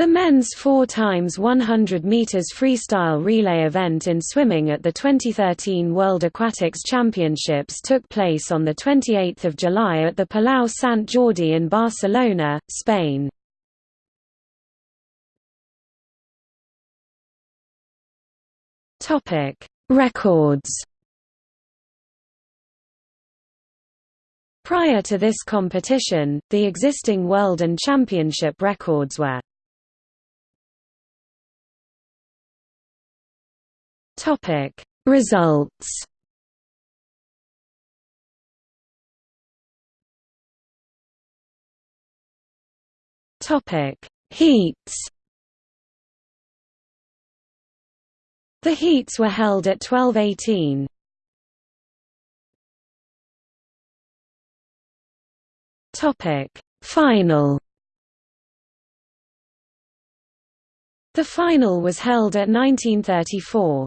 The men's 4 times 100 meters freestyle relay event in swimming at the 2013 World Aquatics Championships took place on the 28th of July at the Palau Sant Jordi in Barcelona, Spain. Topic: Records. Prior to this competition, the existing world and championship records were Topic. Results. Topic. Heats. The heats were held at 1218. Topic. Final. The final was held at 1934.